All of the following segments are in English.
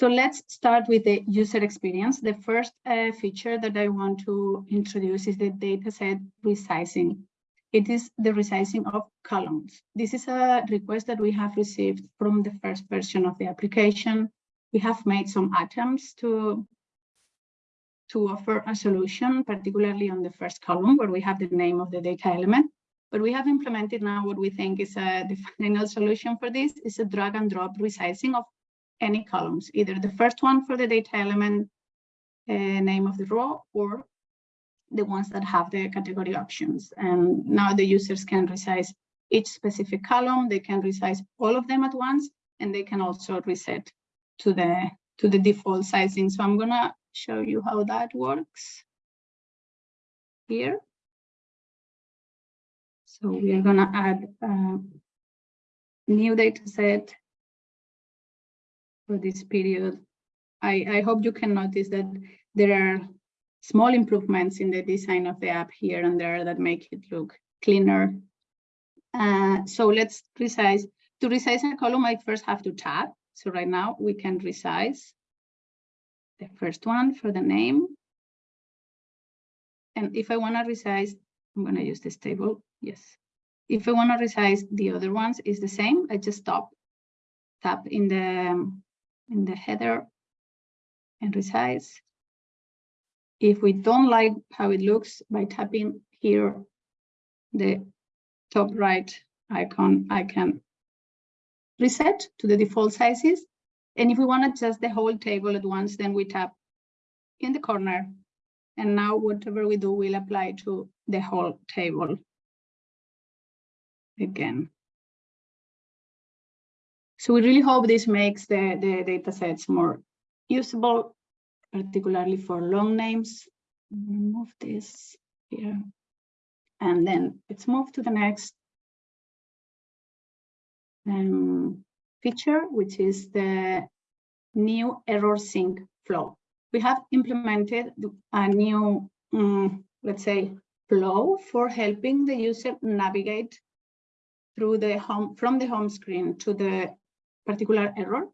So let's start with the user experience. The first uh, feature that I want to introduce is the dataset resizing. It is the resizing of columns. This is a request that we have received from the first version of the application. We have made some attempts to, to offer a solution, particularly on the first column where we have the name of the data element. But we have implemented now what we think is a, the final solution for this is a drag and drop resizing of any columns, either the first one for the data element uh, name of the row or the ones that have the category options. And now the users can resize each specific column, they can resize all of them at once, and they can also reset to the to the default sizing. So I'm gonna show you how that works here. So we are gonna add a new data set for this period. I, I hope you can notice that there are small improvements in the design of the app here and there that make it look cleaner. Uh, so let's resize. To resize a column, I first have to tab. So right now we can resize the first one for the name. And if I want to resize, I'm going to use this table. Yes. If I want to resize the other ones, is the same. I just stop, tap in the in the header and resize. If we don't like how it looks by tapping here, the top right icon, I can reset to the default sizes. And if we want to adjust the whole table at once, then we tap in the corner. And now whatever we do will apply to the whole table again. So we really hope this makes the, the data sets more usable, particularly for long names. Move this here. And then let's move to the next um, feature, which is the new error sync flow. We have implemented a new, um, let's say, flow for helping the user navigate through the home from the home screen to the particular error.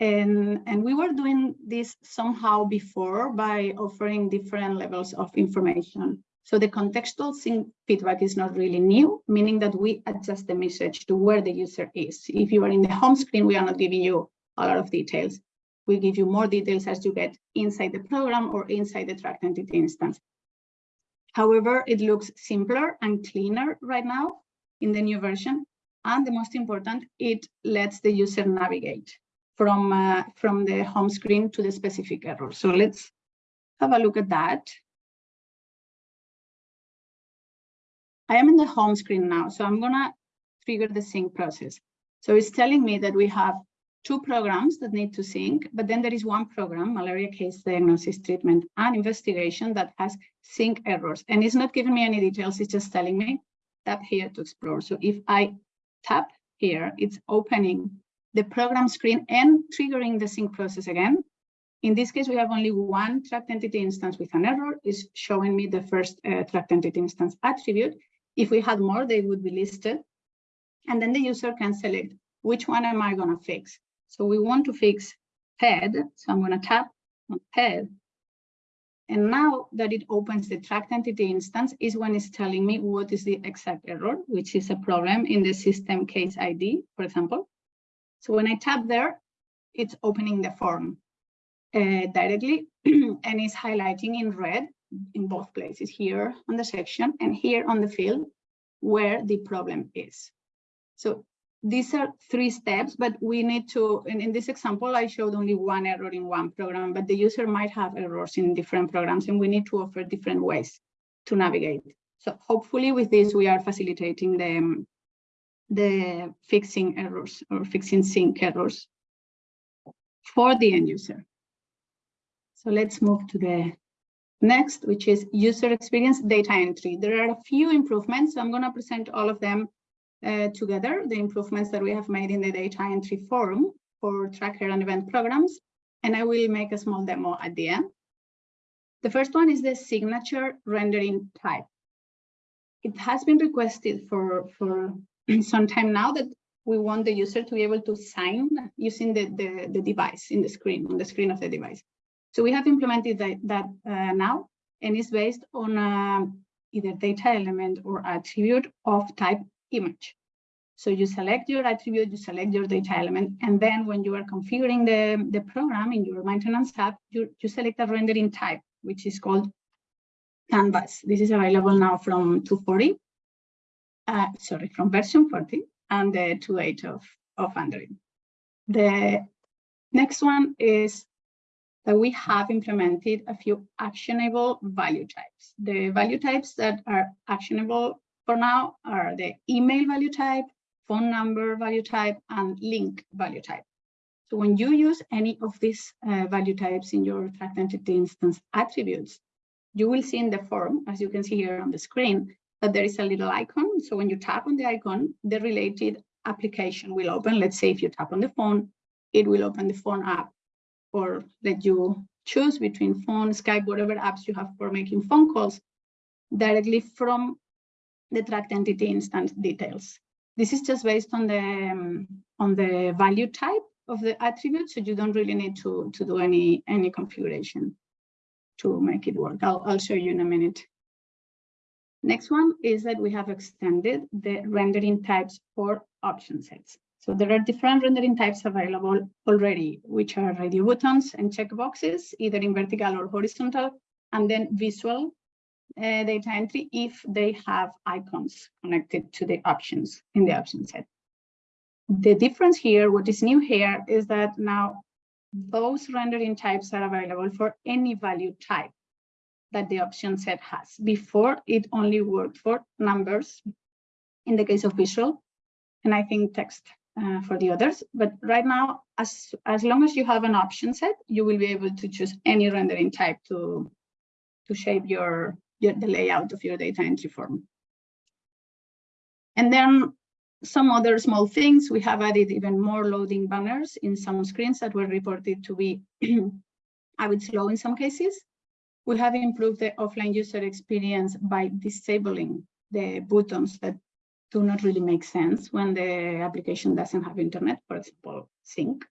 And, and we were doing this somehow before by offering different levels of information. So the contextual feedback is not really new, meaning that we adjust the message to where the user is. If you are in the home screen, we are not giving you a lot of details. We give you more details as you get inside the program or inside the tracked entity instance. However, it looks simpler and cleaner right now in the new version and the most important, it lets the user navigate from, uh, from the home screen to the specific error. So let's have a look at that. I am in the home screen now, so I'm gonna trigger the sync process. So it's telling me that we have two programs that need to sync, but then there is one program, malaria case diagnosis, treatment, and investigation that has sync errors. And it's not giving me any details, it's just telling me that here to explore. So if I tap here, it's opening the program screen and triggering the sync process again. In this case, we have only one tracked entity instance with an error, is showing me the first uh, tracked entity instance attribute. If we had more, they would be listed. And then the user can select which one am I going to fix. So we want to fix head. So I'm going to tap on head and now that it opens the tracked entity instance is when it's telling me what is the exact error, which is a problem in the system case ID, for example. So when I tap there, it's opening the form uh, directly and it's highlighting in red in both places here on the section and here on the field where the problem is. So these are three steps, but we need to, in, this example, I showed only one error in one program, but the user might have errors in different programs and we need to offer different ways to navigate. So hopefully with this, we are facilitating the, um, the fixing errors or fixing sync errors for the end user. So let's move to the next, which is user experience data entry. There are a few improvements. So I'm going to present all of them uh, together the improvements that we have made in the data entry forum for tracker and event programs, and I will make a small demo at the end. The first one is the signature rendering type. It has been requested for, for some time now that we want the user to be able to sign using the, the, the device in the screen, on the screen of the device. So we have implemented that, that uh, now, and it's based on uh, either data element or attribute of type image. So you select your attribute, you select your data element, and then when you are configuring the, the program in your maintenance app, you, you select a rendering type, which is called Canvas. This is available now from 240, uh, sorry, from version 40 and the 2.8 of, of Android. The next one is that we have implemented a few actionable value types. The value types that are actionable for now are the email value type, phone number value type, and link value type. So when you use any of these uh, value types in your tracked entity instance attributes, you will see in the form, as you can see here on the screen, that there is a little icon. So when you tap on the icon, the related application will open. Let's say if you tap on the phone, it will open the phone app or let you choose between phone, Skype, whatever apps you have for making phone calls directly from the tracked entity instance details. This is just based on the um, on the value type of the attribute, so you don't really need to to do any any configuration to make it work. I'll I'll show you in a minute. Next one is that we have extended the rendering types for option sets. So there are different rendering types available already, which are radio buttons and checkboxes, either in vertical or horizontal, and then visual uh, data entry if they have icons connected to the options in the option set. The difference here, what is new here, is that now those rendering types are available for any value type that the option set has. Before, it only worked for numbers in the case of visual, and I think text uh, for the others. But right now, as, as long as you have an option set, you will be able to choose any rendering type to, to shape your, your, the layout of your data entry form. And then some other small things, we have added even more loading banners in some screens that were reported to be a bit slow in some cases. We have improved the offline user experience by disabling the buttons that do not really make sense when the application doesn't have internet, for example, sync.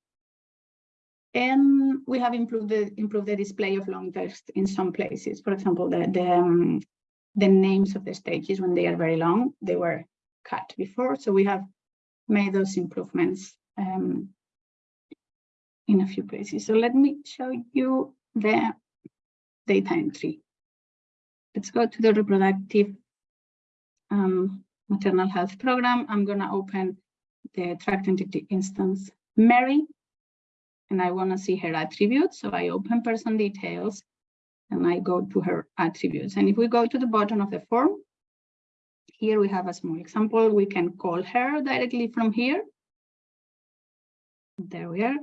And we have improved the, improved the display of long text in some places. For example, the, the, um, the names of the stages when they are very long, they were cut before. So we have made those improvements um, in a few places. So let me show you the data entry. Let's go to the reproductive um, maternal health program. I'm going to open the tracked entity instance Mary and I want to see her attributes. So I open person details and I go to her attributes. And if we go to the bottom of the form, here we have a small example. We can call her directly from here. There we are.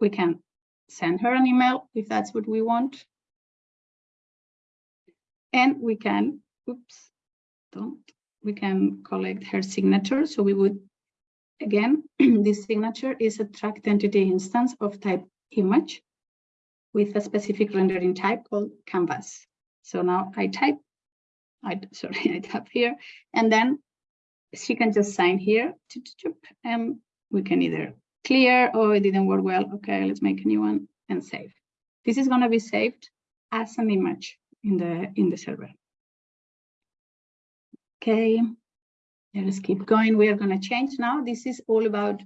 We can send her an email if that's what we want. And we can, oops, don't, we can collect her signature. So we would Again, this signature is a tracked entity instance of type image with a specific rendering type called canvas. So now I type, I sorry, I tap here, and then she can just sign here, and we can either clear, or oh, it didn't work well. Okay, let's make a new one and save. This is going to be saved as an image in the in the server. Okay, Let's keep going. We are going to change now. This is all about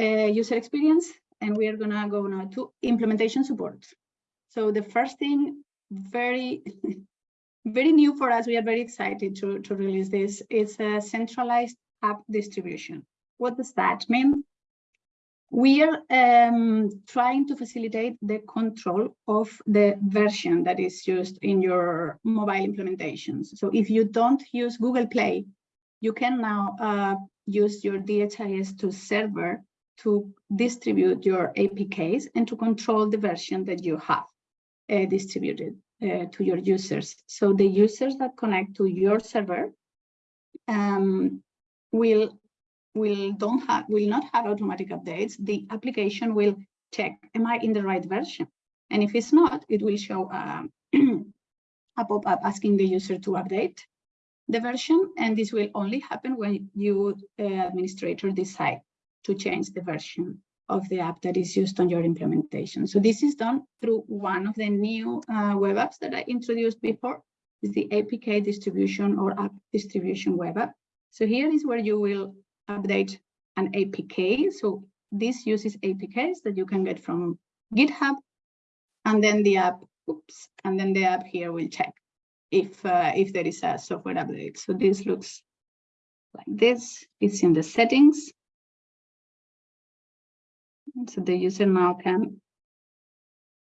uh, user experience, and we are going to go now to implementation support. So the first thing, very, very new for us, we are very excited to, to release this. It's a centralized app distribution. What does that mean? We are um, trying to facilitate the control of the version that is used in your mobile implementations. So if you don't use Google Play, you can now uh, use your DHIS2 server to distribute your APKs and to control the version that you have uh, distributed uh, to your users. So the users that connect to your server um, will will don't have will not have automatic updates the application will check am i in the right version and if it's not it will show um, a pop-up asking the user to update the version, and this will only happen when you, uh, administrator, decide to change the version of the app that is used on your implementation. So this is done through one of the new uh, web apps that I introduced before, is the APK distribution or app distribution web app. So here is where you will update an APK. So this uses APKs that you can get from GitHub, and then the app, oops, and then the app here will check if uh, if there is a software update. So this looks like this. It's in the settings. So the user now can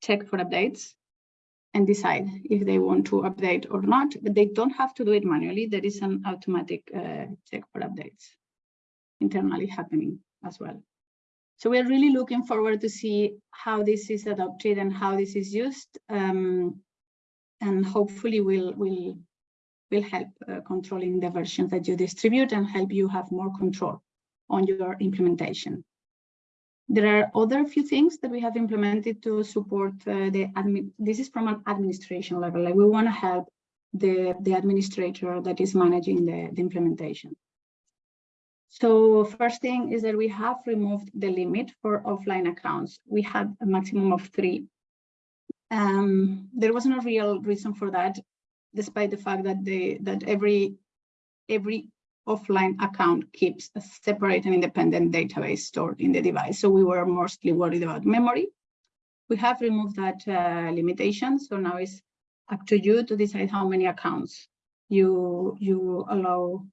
check for updates and decide if they want to update or not, but they don't have to do it manually. There is an automatic uh, check for updates internally happening as well. So we're really looking forward to see how this is adopted and how this is used. Um, and hopefully will will will help uh, controlling the versions that you distribute and help you have more control on your implementation. There are other few things that we have implemented to support uh, the admin. This is from an administration level. Like we want to help the the administrator that is managing the, the implementation. So first thing is that we have removed the limit for offline accounts. We had a maximum of three um, there was no real reason for that, despite the fact that they that every every offline account keeps a separate and independent database stored in the device. So we were mostly worried about memory. We have removed that uh, limitation. So now it's up to you to decide how many accounts you you allow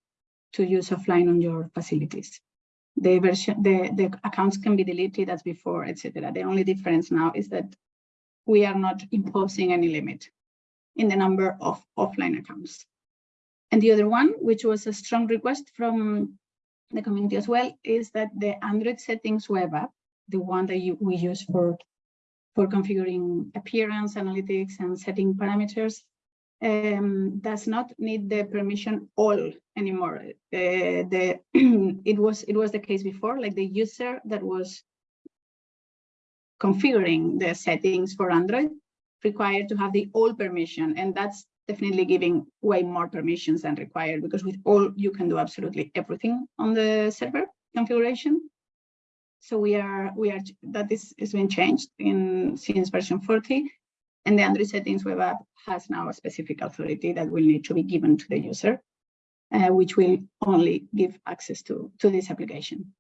to use offline on your facilities. The version, the, the accounts can be deleted as before, etc. The only difference now is that we are not imposing any limit in the number of offline accounts. And the other one, which was a strong request from the community as well, is that the Android settings web app, the one that you, we use for, for configuring appearance, analytics, and setting parameters, um, does not need the permission all anymore. Uh, the it was it was the case before, like the user that was configuring the settings for Android required to have the all permission. And that's definitely giving way more permissions than required because with all you can do absolutely everything on the server configuration. So we are we are that is is been changed in since version 40 and the Android settings web app has now a specific authority that will need to be given to the user, uh, which will only give access to, to this application.